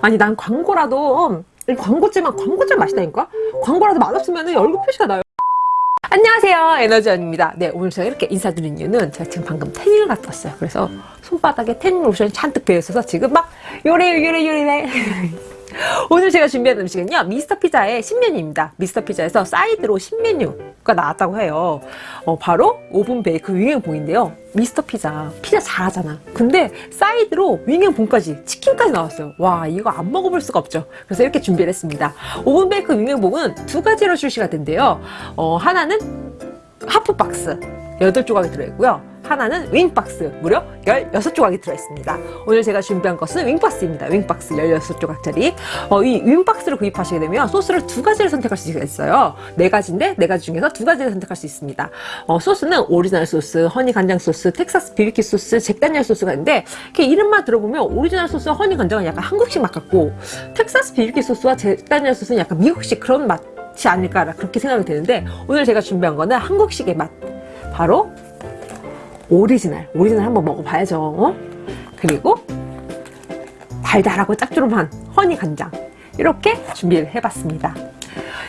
아니 난 광고라도 광고지만 광고지만 맛있다니까? 광고라도 맛없으면 얼굴 표시가 나요. 안녕하세요. 에너지원입니다. 네 오늘 제가 이렇게 인사드린 이유는 제가 지금 방금 태닝을 갔다 왔어요. 그래서 손바닥에 태닝 로션이 잔뜩 배어있어서 지금 막 요래 요래 요래 오늘 제가 준비한 음식은요 미스터 피자의 신메뉴입니다. 미스터 피자에서 사이드로 신메뉴가 나왔다고 해요. 어, 바로 오븐 베이크 윙앤봉인데요. 미스터 피자 피자 잘하잖아. 근데 사이드로 윙앤봉까지 치킨까지 나왔어요. 와 이거 안 먹어볼 수가 없죠. 그래서 이렇게 준비를 했습니다. 오븐 베이크 윙앤봉은 두 가지로 출시가 된대요. 어, 하나는 하프박스 8조각이 들어있고요. 하나는 윙박스 무려 16조각이 들어있습니다. 오늘 제가 준비한 것은 윙박스입니다. 윙박스 16조각짜리. 어, 이 윙박스를 구입하시게 되면 소스를 두 가지를 선택할 수 있어요. 네 가지인데 네 가지 중에서 두 가지를 선택할 수 있습니다. 어, 소스는 오리지널 소스, 허니 간장 소스, 텍사스 비비큐 소스, 잭다니엘 소스가 있는데 이렇게 이름만 들어보면 오리지널 소스와 허니 간장은 약간 한국식 맛 같고 텍사스 비비큐 소스와 잭다니엘 소스는 약간 미국식 그런 맛이 아닐까 그렇게 생각이 되는데 오늘 제가 준비한 거는 한국식의 맛 바로 오리지널 오리지널 한번 먹어봐야죠. 어? 그리고 달달하고 짭조름한 허니 간장. 이렇게 준비를 해봤습니다.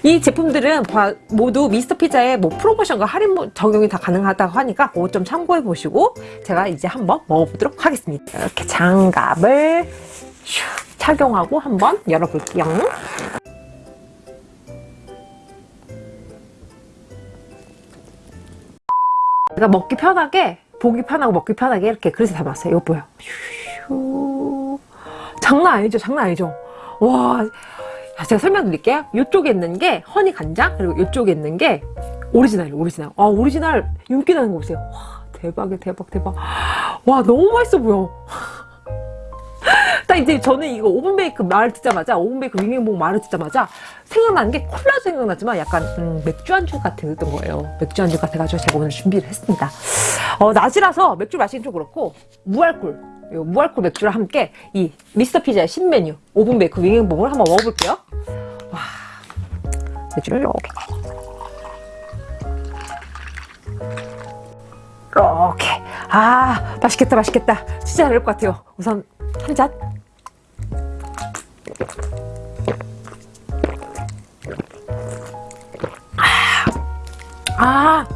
이 제품들은 모두 미스터 피자의 뭐 프로모션과 할인 적용이 다 가능하다고 하니까 그거 좀 참고해 보시고 제가 이제 한번 먹어보도록 하겠습니다. 이렇게 장갑을 슉 착용하고 한번 열어볼게요 제가 먹기 편하게 보기 편하고 먹기 편하게 이렇게 그릇에 담았어요. 이거 보여 휴. 장난 아니죠 장난 아니죠. 와. 제가 설명드릴게요. 이쪽에 있는 게 허니 간장 그리고 이쪽에 있는 게 오리지널 오리지널. 아 오리지널 윤기 나는 거 보세요. 와 대박이야 대박 대박. 와 너무 맛있어 보여 딱 이제 저는 이거 오븐베이크 말을 듣자마자 오븐베이크 윙윙봉 말을 듣자마자 생각나는 게 콜라도 생각나지만 약간 음, 맥주 안주 같은 거예요. 맥주 안주 같아가지고 제가 오늘 준비를 했습니다. 어, 낮이라서 맥주 마시긴 좀 그렇고 무알콜 무알콜 맥주랑 함께 이 미스터 피자의 신메뉴 오븐베이크 윙윙봉을 한번 먹어볼게요. 와 맥주를 이렇게 이렇게. 아 맛있겠다 맛있겠다. 진짜 잘될것 같아요. 우선 한잔 아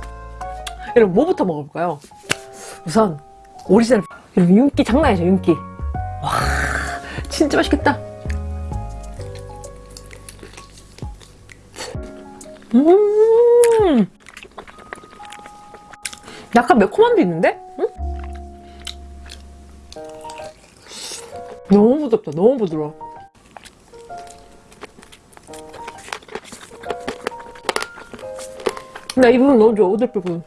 여러분 뭐부터 먹어볼까요? 우선 오리지널 여러분 윤기 장난 아니죠 윤기 와 진짜 맛있겠다 음 약간 매콤함도 있는데? 응? 너무 부드럽다 너무 부드러워 나 이 부분 너무 좋아 오돌 부분.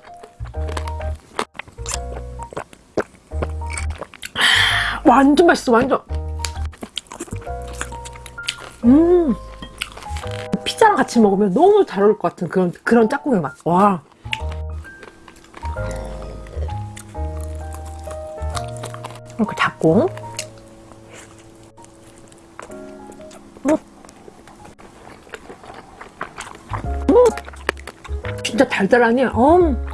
완전 맛있어 완전. 음. 피자랑 같이 먹으면 너무 잘 어울릴 것 같은 그런 그런 짝꿍의 맛. 와. 이렇게 잡고 달달하니? 음.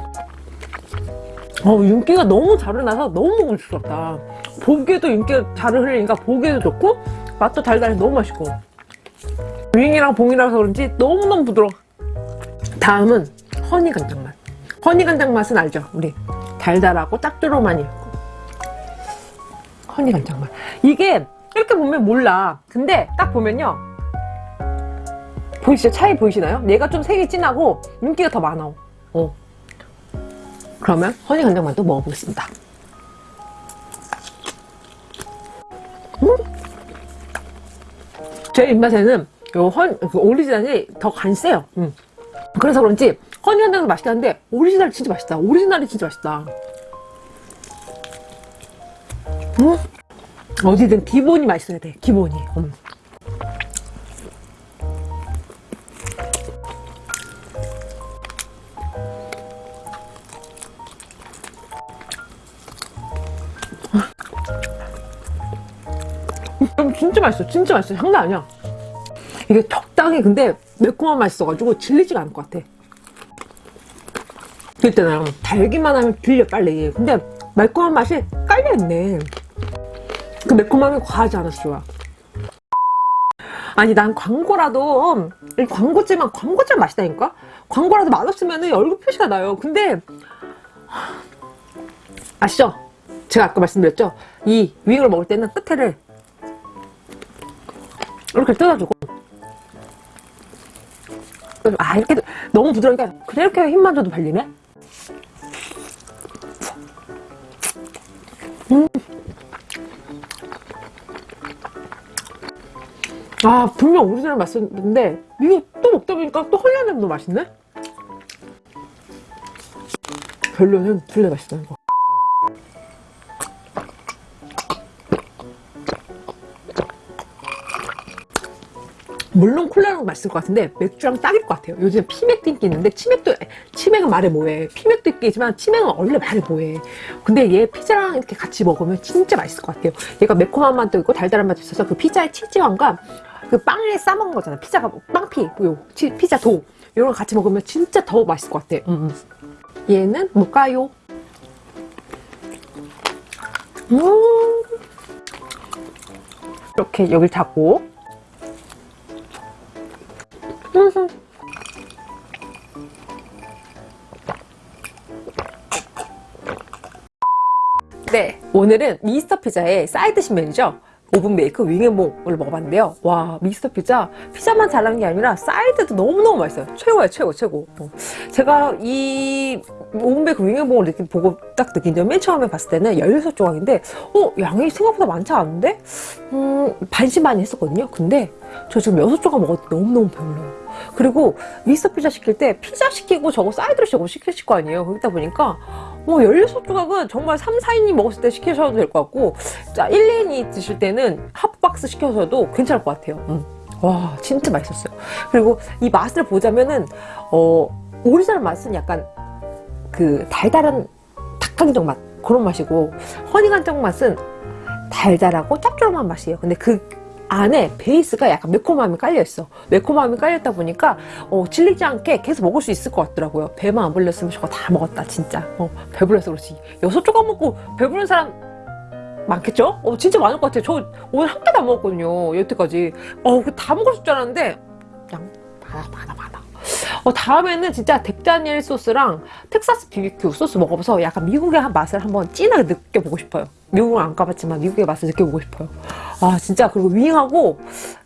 어, 윤기가 너무 잘 나서 너무 먹을수없다. 보기에도 윤기가 잘 흘리니까 보기에도 좋고 맛도 달달해 너무 맛있고. 윙이랑 봉이라서 그런지 너무너무 부드러워. 다음은 허니 간장 맛. 허니 간장 맛은 알죠? 우리 달달하고 짭조름하니 허니 간장 맛. 이게 이렇게 보면 몰라. 근데 딱 보면요 보이시죠? 차이 보이시나요? 얘가 좀 색이 진하고 윤기가 더 많아 어. 그러면 허니 간장만도 먹어보겠습니다 음? 제 입맛에는 요 헌, 그 오리지널이 더 간세요 음. 그래서 그런지 허니 간장도 맛있긴 한데 오리지널이 진짜 맛있다 오리지널이 진짜 맛있다 음? 어디든 기본이 맛있어야 돼 기본이 음. 진짜 맛있어. 진짜 맛있어. 장난 아니야. 이게 적당히 근데 매콤한 맛이 있어가지고 질리지가 않을 것 같아. 그때는 달기만 하면 질려 빨리. 근데 매콤한 맛이 깔려있네. 그 매콤함이 과하지 않아서 좋아 아니 난 광고라도 이 광고지만 광고지만 맛있다니까? 광고라도 맛없으면 얼굴 표시가 나요. 근데 하, 아시죠? 제가 아까 말씀드렸죠? 이 윙을 먹을 때는 끝에를 이렇게 뜯어주고. 아 이렇게 너무 부드러우니까 그냥 이렇게 힘만 줘도 발리네? 음. 아 분명 오리지널 맛있는데 이거 또 먹다 보니까 또 헐려냄도 맛있네? 별로는 둘다 맛있다 이거 물론 콜라랑 맛있을 것 같은데 맥주랑 딱일 것 같아요. 요즘 피맥도 인기 있는데 치맥도 치맥은 말해 뭐해. 피맥도 인기지만 치맥은 원래 말해 뭐해. 근데 얘 피자랑 이렇게 같이 먹으면 진짜 맛있을 것 같아요. 얘가 매콤한 맛도 있고 달달한 맛도 있어서 그 피자의 치즈향과 그 빵에 싸먹은 거잖아. 피자가 빵피 요 치, 피자 도. 이런 거 같이 먹으면 진짜 더 맛있을 것 같아. 음, 음. 얘는 뭘까요? 음. 이렇게 여길 닫고 오늘은 미스터 피자의 사이드 신메뉴죠. 오븐 베이크 윙앤봉을 먹어봤는데요. 와, 미스터 피자 피자만 잘난 게 아니라 사이드도 너무너무 맛있어요. 최고야, 최고, 최고. 어. 제가 이 오븐 베이크 윙앤봉을 이렇게 보고 딱 느낀 점 맨 처음에 봤을 때는 16조각인데 어? 양이 생각보다 많지 않은데? 음, 반신반의 했었거든요. 근데 저 지금 6조각 먹어도 너무너무 배불러요. 그리고 미스터 피자 시킬 때 피자 시키고 저거 사이드로 저거 시키실 거 아니에요. 그러다 보니까 뭐 16조각은 정말 3, 4인이 먹었을 때 시키셔도 될 것 같고 자 1, 2인이 드실 때는 하프박스 시켜서도 괜찮을 것 같아요. 음. 와 진짜 맛있었어요. 그리고 이 맛을 보자면은 어 오리지널 맛은 약간 그 달달한 닭강정 맛 그런 맛이고 honey간장 맛은 달달하고 짭조름한 맛이에요. 근데 그 안에 베이스가 약간 매콤함이 깔려있어. 매콤함이 깔렸다 보니까 어, 질리지 않게 계속 먹을 수 있을 것 같더라고요. 배만 안 불렀으면 저거 다 먹었다 진짜. 어, 배불러서 그렇지. 여섯 조각 먹고 배부른 사람 많겠죠? 어, 진짜 많을 것 같아요. 저 오늘 한 개도 안 먹었거든요 여태까지. 어, 다 먹을 줄 알았는데 그냥 많아 어, 다음에는 진짜 덱다니엘 소스랑 텍사스 BBQ 소스 먹어봐서 약간 미국의 맛을 한번 진하게 느껴보고 싶어요. 미국은 안 가봤지만 미국의 맛을 느껴보고 싶어요. 아 진짜 그리고 윙하고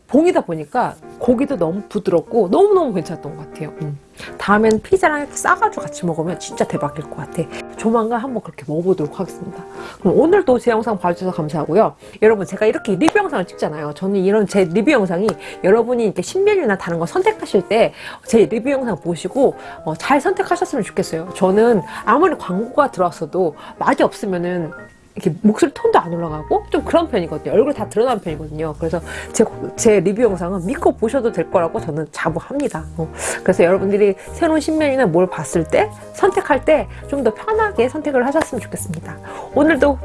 봉이다 보니까 고기도 너무 부드럽고 너무너무 괜찮았던 것 같아요. 음. 다음엔 피자랑 싸가지고 같이 먹으면 진짜 대박일 것 같아. 조만간 한번 그렇게 먹어보도록 하겠습니다. 그럼 오늘도 제 영상 봐주셔서 감사하고요. 여러분 제가 이렇게 리뷰 영상을 찍잖아요. 저는 이런 제 리뷰 영상이 여러분이 이렇게 신메뉴나 다른 거 선택하실 때 제 리뷰 영상 보시고 어, 잘 선택하셨으면 좋겠어요. 저는 아무리 광고가 들어왔어도 맛이 없으면은 이렇게 목소리 톤도 안 올라가고 좀 그런 편이거든요. 얼굴 다 드러나는 편이거든요. 그래서 제, 제 리뷰 영상은 믿고 보셔도 될 거라고 저는 자부합니다. 어. 그래서 여러분들이 새로운 신메뉴나 뭘 봤을 때 선택할 때 좀 더 편하게 선택을 하셨으면 좋겠습니다. 오늘도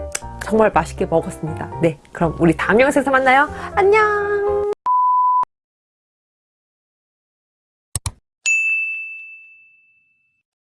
정말 맛있게 먹었습니다. 네, 그럼 우리 다음 영상에서 만나요. 안녕!